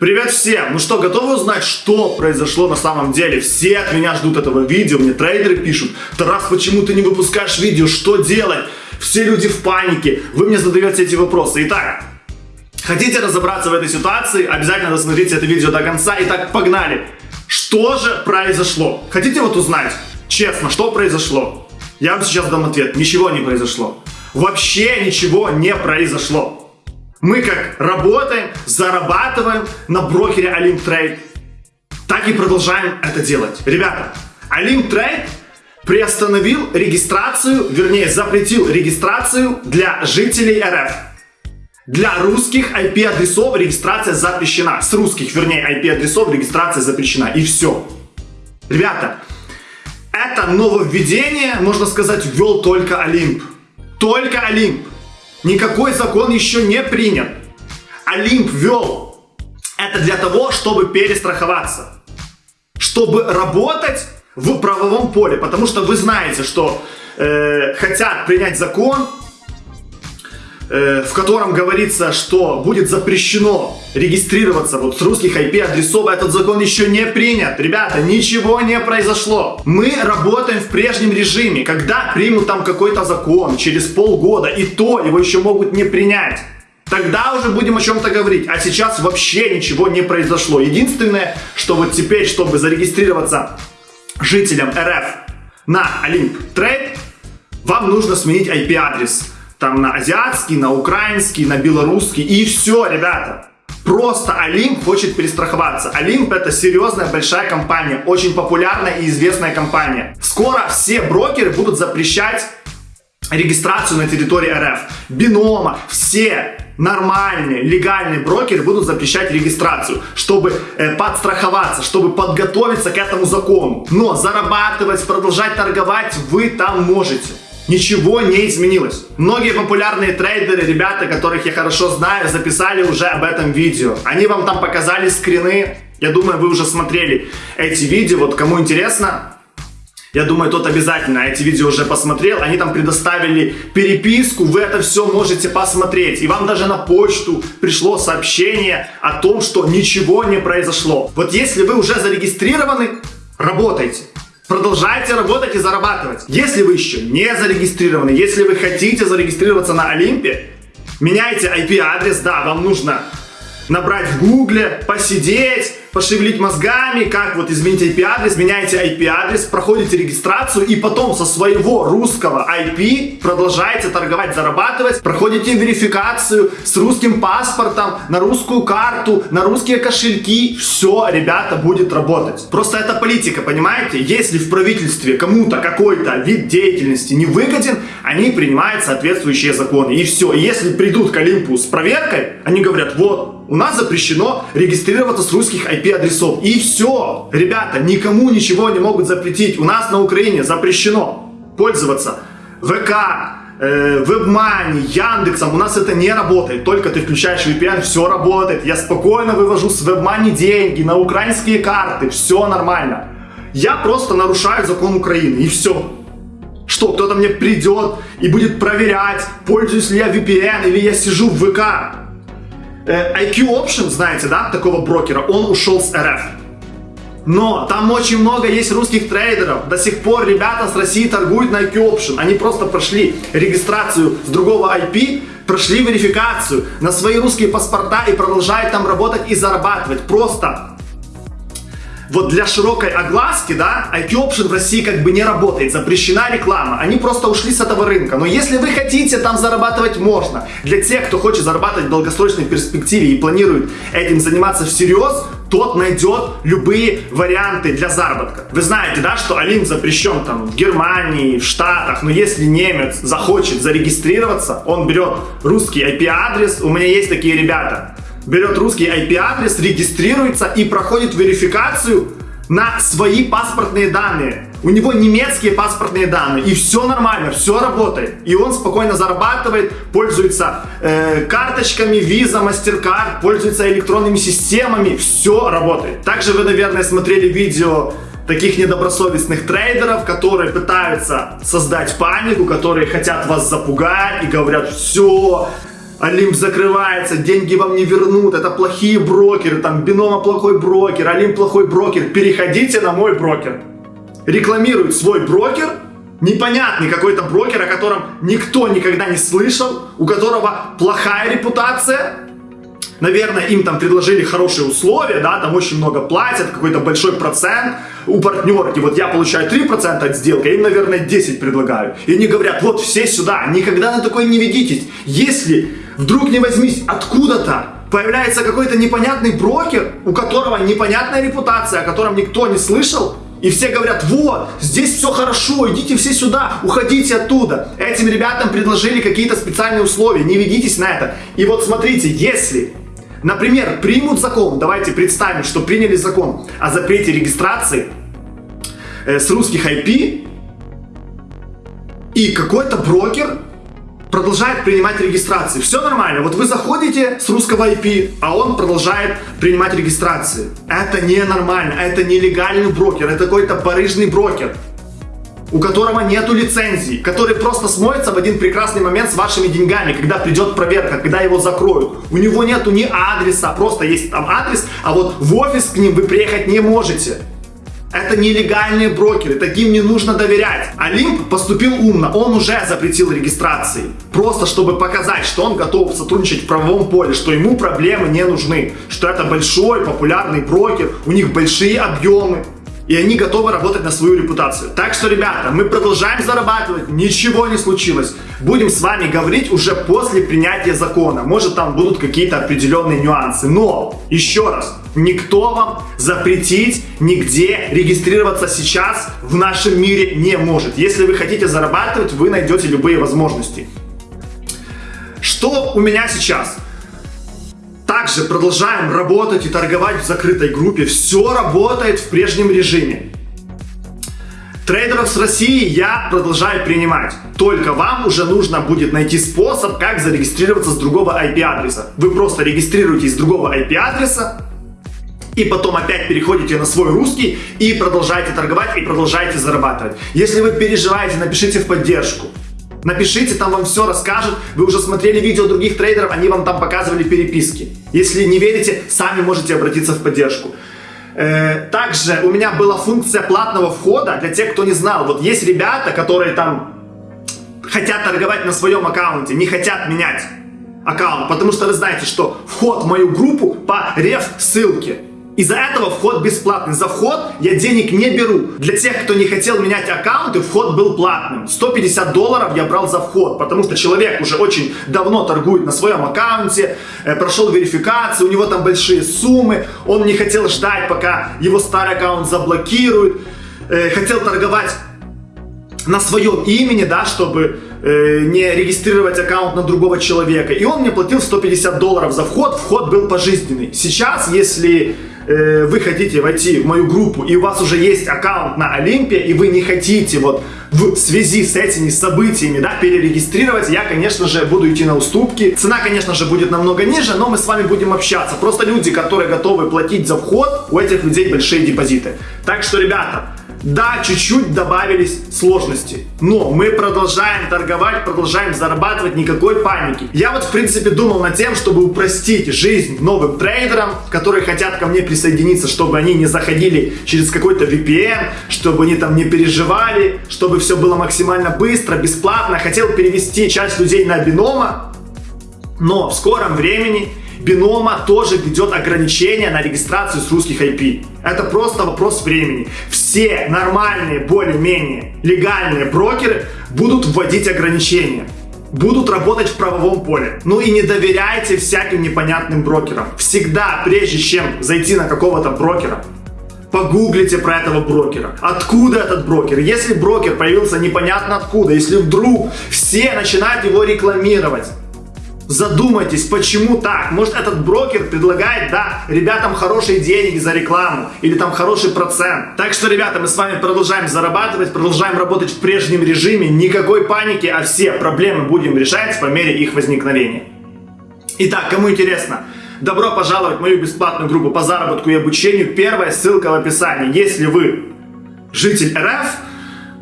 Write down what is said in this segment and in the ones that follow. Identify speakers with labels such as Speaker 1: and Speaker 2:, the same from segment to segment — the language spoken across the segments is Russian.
Speaker 1: Привет всем! Ну что, готовы узнать, что произошло на самом деле? Все от меня ждут этого видео, мне трейдеры пишут. Тарас, почему ты не выпускаешь видео? Что делать? Все люди в панике. Вы мне задаете эти вопросы. Итак, хотите разобраться в этой ситуации? Обязательно досмотрите это видео до конца. Итак, погнали! Что же произошло? Хотите вот узнать, честно, что произошло? Я вам сейчас дам ответ. Ничего не произошло. Вообще ничего не произошло. Мы как работаем, зарабатываем на брокере Olymp Trade, так и продолжаем это делать. Ребята, Olymp Trade приостановил регистрацию, вернее запретил регистрацию для жителей РФ. Для русских IP-адресов регистрация запрещена. С русских, вернее, IP-адресов регистрация запрещена. И все. Ребята, это нововведение, можно сказать, ввел только Олимп. Только Олимп. Никакой закон еще не принят. Олимп ввел это для того, чтобы перестраховаться. Чтобы работать в правовом поле. Потому что вы знаете, что э, хотят принять закон, в котором говорится, что будет запрещено регистрироваться вот с русских IP-адресов. Этот закон еще не принят. Ребята, ничего не произошло. Мы работаем в прежнем режиме. Когда примут там какой-то закон, через полгода, и то его еще могут не принять. Тогда уже будем о чем-то говорить. А сейчас вообще ничего не произошло. Единственное, что вот теперь, чтобы зарегистрироваться жителям РФ на Olymp Trade, вам нужно сменить IP-адрес там на азиатский, на украинский, на белорусский. И все, ребята. Просто Олимп хочет перестраховаться. Олимп это серьезная большая компания, очень популярная и известная компания. Скоро все брокеры будут запрещать регистрацию на территории РФ. Бинома, все нормальные, легальные брокеры будут запрещать регистрацию, чтобы э, подстраховаться, чтобы подготовиться к этому закону. Но зарабатывать, продолжать торговать вы там можете. Ничего не изменилось. Многие популярные трейдеры, ребята, которых я хорошо знаю, записали уже об этом видео. Они вам там показали скрины. Я думаю, вы уже смотрели эти видео. Вот кому интересно, я думаю, тот обязательно эти видео уже посмотрел. Они там предоставили переписку, вы это все можете посмотреть. И вам даже на почту пришло сообщение о том, что ничего не произошло. Вот если вы уже зарегистрированы, работайте. Продолжайте работать и зарабатывать. Если вы еще не зарегистрированы, если вы хотите зарегистрироваться на Олимпе, меняйте IP-адрес, да, вам нужно набрать в гугле, посидеть, пошевелить мозгами, как вот изменить IP-адрес, меняете IP-адрес, проходите регистрацию и потом со своего русского IP продолжаете торговать, зарабатывать, проходите верификацию с русским паспортом, на русскую карту, на русские кошельки, все, ребята, будет работать. Просто это политика, понимаете? Если в правительстве кому-то какой-то вид деятельности не выгоден, они принимают соответствующие законы. И все. если придут к Олимпу с проверкой, они говорят, вот, у нас запрещено регистрироваться с русских IP-адресов. И все. Ребята, никому ничего не могут запретить. У нас на Украине запрещено пользоваться ВК, э, WebMoney, Яндексом. У нас это не работает. Только ты включаешь VPN, все работает. Я спокойно вывожу с WebMoney деньги на украинские карты. Все нормально. Я просто нарушаю закон Украины. И все. Что, кто-то мне придет и будет проверять, пользуюсь ли я VPN или я сижу в ВК. Э, IQ Option, знаете, да, такого брокера, он ушел с РФ. Но там очень много есть русских трейдеров. До сих пор ребята с России торгуют на IQ Option. Они просто прошли регистрацию с другого IP, прошли верификацию на свои русские паспорта и продолжают там работать и зарабатывать. Просто вот для широкой огласки, да, IT Option в России как бы не работает, запрещена реклама, они просто ушли с этого рынка. Но если вы хотите там зарабатывать, можно. Для тех, кто хочет зарабатывать в долгосрочной перспективе и планирует этим заниматься всерьез, тот найдет любые варианты для заработка. Вы знаете, да, что Алим запрещен там в Германии, в Штатах, но если немец захочет зарегистрироваться, он берет русский IP-адрес, у меня есть такие ребята, берет русский IP-адрес, регистрируется и проходит верификацию на свои паспортные данные. У него немецкие паспортные данные, и все нормально, все работает. И он спокойно зарабатывает, пользуется э, карточками, виза, MasterCard, пользуется электронными системами, все работает. Также вы, наверное, смотрели видео таких недобросовестных трейдеров, которые пытаются создать панику, которые хотят вас запугать и говорят, все, Олимп закрывается, деньги вам не вернут, это плохие брокеры, там Бинома плохой брокер, Олимп плохой брокер. Переходите на мой брокер. Рекламирует свой брокер, непонятный какой-то брокер, о котором никто никогда не слышал, у которого плохая репутация, наверное, им там предложили хорошие условия, да, там очень много платят, какой-то большой процент у партнерки, вот я получаю 3% от сделки, а им, наверное, 10 предлагаю. И они говорят, вот все сюда, никогда на такое не ведитесь. Если вдруг не возьмись откуда-то, появляется какой-то непонятный брокер, у которого непонятная репутация, о котором никто не слышал, и все говорят, вот, здесь все хорошо, идите все сюда, уходите оттуда. Этим ребятам предложили какие-то специальные условия, не ведитесь на это. И вот смотрите, если Например, примут закон, давайте представим, что приняли закон о запрете регистрации э, с русских IP, и какой-то брокер продолжает принимать регистрации. Все нормально. Вот вы заходите с русского IP, а он продолжает принимать регистрации. Это ненормально, это нелегальный брокер, это какой-то барыжный брокер у которого нету лицензии, который просто смоется в один прекрасный момент с вашими деньгами, когда придет проверка, когда его закроют. У него нету ни адреса, просто есть там адрес, а вот в офис к ним вы приехать не можете. Это нелегальные брокеры, таким не нужно доверять. Олимп поступил умно, он уже запретил регистрации. Просто чтобы показать, что он готов сотрудничать в правовом поле, что ему проблемы не нужны. Что это большой популярный брокер, у них большие объемы и они готовы работать на свою репутацию. Так что, ребята, мы продолжаем зарабатывать, ничего не случилось. Будем с вами говорить уже после принятия закона. Может, там будут какие-то определенные нюансы. Но, еще раз, никто вам запретить нигде регистрироваться сейчас в нашем мире не может. Если вы хотите зарабатывать, вы найдете любые возможности. Что у меня сейчас? Также продолжаем работать и торговать в закрытой группе. Все работает в прежнем режиме. Трейдеров с России я продолжаю принимать. Только вам уже нужно будет найти способ, как зарегистрироваться с другого IP-адреса. Вы просто регистрируетесь с другого IP-адреса, и потом опять переходите на свой русский и продолжаете торговать и продолжаете зарабатывать. Если вы переживаете, напишите в поддержку. Напишите, там вам все расскажут. Вы уже смотрели видео других трейдеров, они вам там показывали переписки. Если не верите, сами можете обратиться в поддержку. Э, также у меня была функция платного входа для тех, кто не знал. Вот есть ребята, которые там хотят торговать на своем аккаунте, не хотят менять аккаунт, потому что вы знаете, что вход в мою группу по реф ссылке. Из-за этого вход бесплатный. За вход я денег не беру. Для тех, кто не хотел менять аккаунты, вход был платным. 150 долларов я брал за вход, потому что человек уже очень давно торгует на своем аккаунте, э, прошел верификацию, у него там большие суммы, он не хотел ждать, пока его старый аккаунт заблокируют, э, хотел торговать на своем имени, да, чтобы э, не регистрировать аккаунт на другого человека. И он мне платил 150 долларов за вход, вход был пожизненный. Сейчас, если э, вы хотите войти в мою группу, и у вас уже есть аккаунт на Олимпе, и вы не хотите вот в связи с этими событиями, да, перерегистрировать, я, конечно же, буду идти на уступки. Цена, конечно же, будет намного ниже, но мы с вами будем общаться. Просто люди, которые готовы платить за вход, у этих людей большие депозиты. Так что, ребята, да, чуть-чуть добавились сложности, но мы продолжаем торговать, продолжаем зарабатывать, никакой паники. Я вот, в принципе, думал над тем, чтобы упростить жизнь новым трейдерам, которые хотят ко мне присоединиться, чтобы они не заходили через какой-то VPN, чтобы они там не переживали, чтобы все было максимально быстро, бесплатно. Хотел перевести часть людей на бинома, но в скором времени Бинома тоже ведет ограничения на регистрацию с русских IP. Это просто вопрос времени. Все нормальные, более-менее легальные брокеры будут вводить ограничения будут работать в правовом поле. Ну и не доверяйте всяким непонятным брокерам. Всегда, прежде чем зайти на какого-то брокера, погуглите про этого брокера. Откуда этот брокер? Если брокер появился непонятно откуда, если вдруг все начинают его рекламировать, Задумайтесь, почему так? Может этот брокер предлагает, да, ребятам хорошие деньги за рекламу или там хороший процент. Так что, ребята, мы с вами продолжаем зарабатывать, продолжаем работать в прежнем режиме. Никакой паники, а все проблемы будем решать по мере их возникновения. Итак, кому интересно, добро пожаловать в мою бесплатную группу по заработку и обучению. Первая ссылка в описании. Если вы житель РФ,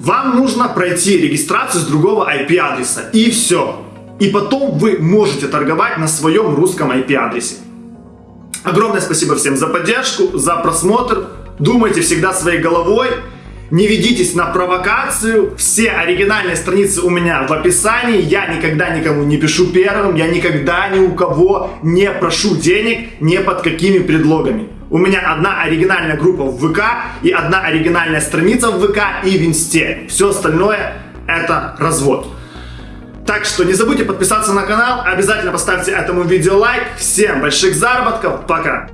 Speaker 1: вам нужно пройти регистрацию с другого IP-адреса. И все. И потом вы можете торговать на своем русском IP-адресе. Огромное спасибо всем за поддержку, за просмотр. Думайте всегда своей головой. Не ведитесь на провокацию. Все оригинальные страницы у меня в описании. Я никогда никому не пишу первым. Я никогда ни у кого не прошу денег ни под какими предлогами. У меня одна оригинальная группа в ВК и одна оригинальная страница в ВК и в Инсте. Все остальное это развод. Так что не забудьте подписаться на канал, обязательно поставьте этому видео лайк. Всем больших заработков, пока!